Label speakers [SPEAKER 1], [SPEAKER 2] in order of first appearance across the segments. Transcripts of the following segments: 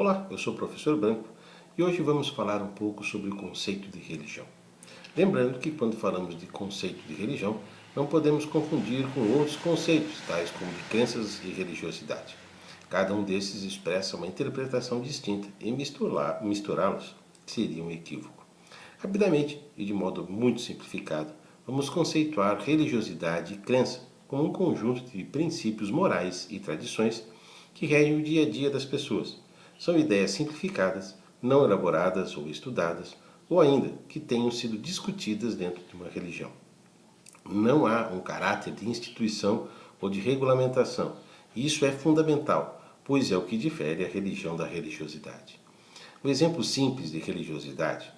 [SPEAKER 1] Olá, eu sou o professor Branco e hoje vamos falar um pouco sobre o conceito de religião. Lembrando que quando falamos de conceito de religião, não podemos confundir com outros conceitos, tais como de crenças e religiosidade. Cada um desses expressa uma interpretação distinta e misturá-los seria um equívoco. Rapidamente e de modo muito simplificado, vamos conceituar religiosidade e crença como um conjunto de princípios morais e tradições que regem o dia a dia das pessoas. São ideias simplificadas, não elaboradas ou estudadas, ou ainda que tenham sido discutidas dentro de uma religião. Não há um caráter de instituição ou de regulamentação. Isso é fundamental, pois é o que difere a religião da religiosidade. Um exemplo simples de religiosidade.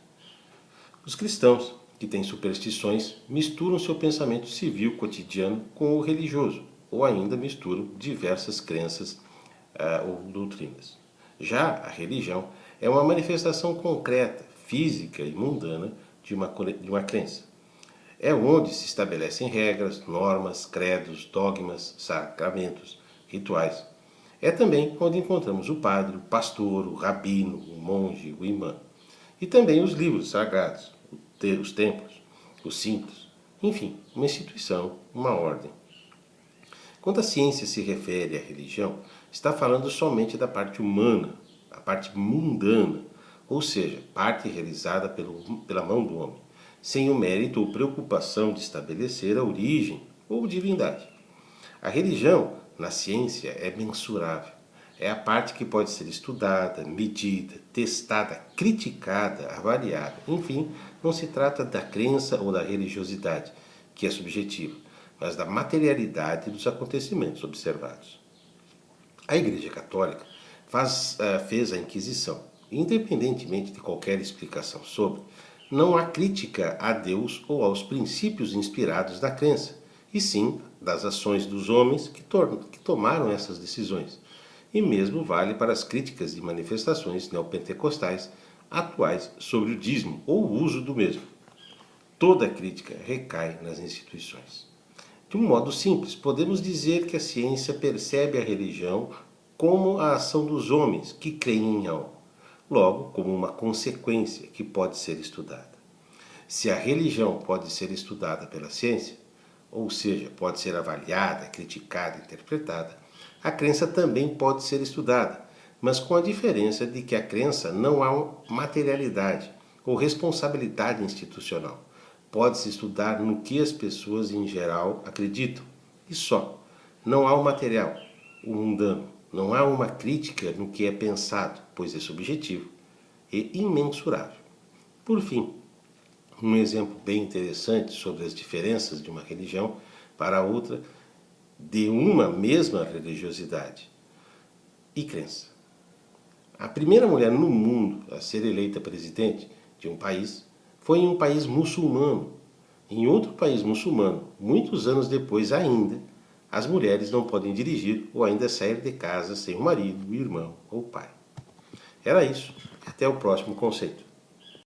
[SPEAKER 1] Os cristãos, que têm superstições, misturam seu pensamento civil cotidiano com o religioso, ou ainda misturam diversas crenças uh, ou doutrinas. Já a religião é uma manifestação concreta, física e mundana de uma, de uma crença. É onde se estabelecem regras, normas, credos, dogmas, sacramentos, rituais. É também onde encontramos o padre, o pastor, o rabino, o monge, o imã. E também os livros sagrados, os templos, os símbolos. Enfim, uma instituição, uma ordem. Quando a ciência se refere à religião, está falando somente da parte humana, a parte mundana, ou seja, parte realizada pelo, pela mão do homem, sem o mérito ou preocupação de estabelecer a origem ou divindade. A religião, na ciência, é mensurável. É a parte que pode ser estudada, medida, testada, criticada, avaliada. Enfim, não se trata da crença ou da religiosidade, que é subjetiva, mas da materialidade dos acontecimentos observados. A Igreja Católica faz, uh, fez a Inquisição. Independentemente de qualquer explicação sobre, não há crítica a Deus ou aos princípios inspirados da crença, e sim das ações dos homens que, que tomaram essas decisões. E mesmo vale para as críticas e manifestações neopentecostais atuais sobre o dízimo ou o uso do mesmo. Toda crítica recai nas instituições. De um modo simples, podemos dizer que a ciência percebe a religião como a ação dos homens que creem em algo, logo como uma consequência que pode ser estudada. Se a religião pode ser estudada pela ciência, ou seja, pode ser avaliada, criticada, interpretada, a crença também pode ser estudada, mas com a diferença de que a crença não há materialidade ou responsabilidade institucional pode-se estudar no que as pessoas em geral acreditam. E só. Não há o material, o mundano. Não há uma crítica no que é pensado, pois é subjetivo e imensurável. Por fim, um exemplo bem interessante sobre as diferenças de uma religião para outra de uma mesma religiosidade e crença. A primeira mulher no mundo a ser eleita presidente de um país foi em um país muçulmano. Em outro país muçulmano, muitos anos depois ainda, as mulheres não podem dirigir ou ainda sair de casa sem o marido, o irmão ou o pai. Era isso. Até o próximo conceito.